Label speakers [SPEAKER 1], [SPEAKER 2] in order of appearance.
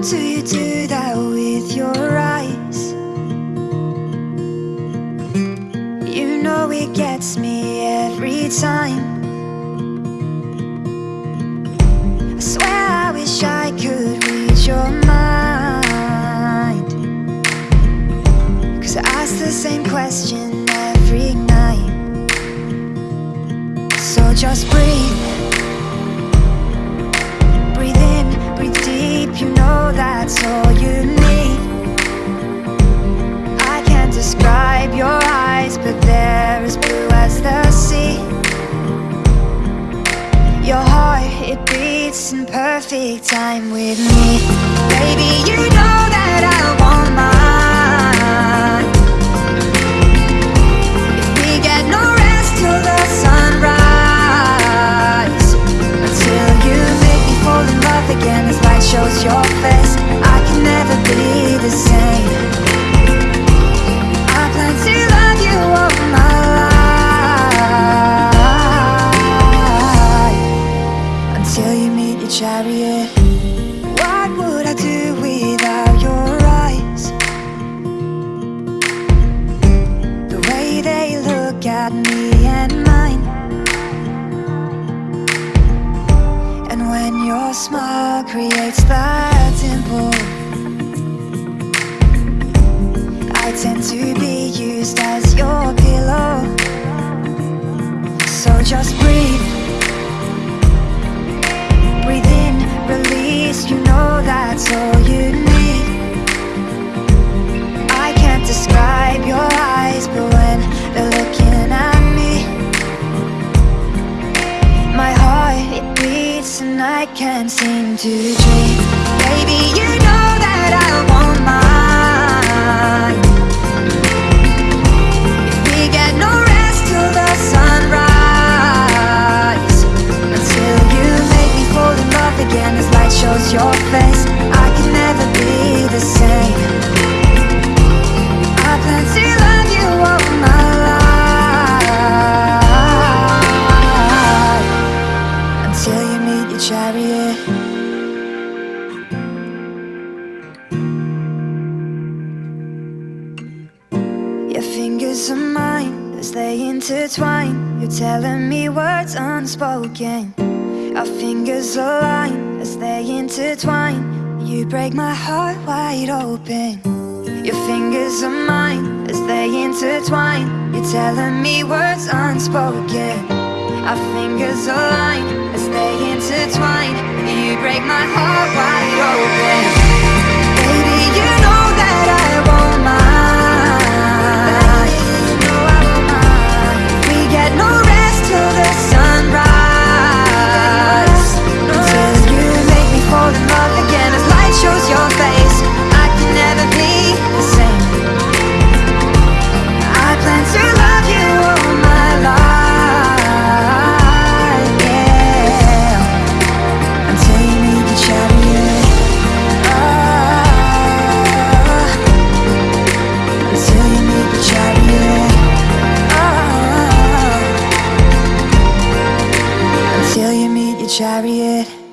[SPEAKER 1] do you do that with your eyes? You know it gets me every time. I swear I wish I could read your mind. Cause I ask the same question every night. So just breathe. Breathe in, breathe deep, you know that's all you need. I can't describe your eyes, but they're as blue as the sea. Your heart, it beats in perfect time with me. Baby, you know that I want chariot. What would I do without your eyes? The way they look at me and mine. And when your smile creates that dimple, I tend to be used as your pillow. So just breathe. Breathe I can't seem to dream. Baby, you know that I want mine. If we get no rest till the sunrise, until you make me fall in love again as light shows your face, I can never be the same. I plan to are mine as they intertwine. You're telling me words unspoken. Our fingers align as they intertwine. You break my heart wide open. Your fingers are mine as they intertwine. You're telling me words unspoken. Our fingers align as they intertwine. You break my heart wide open. chariot.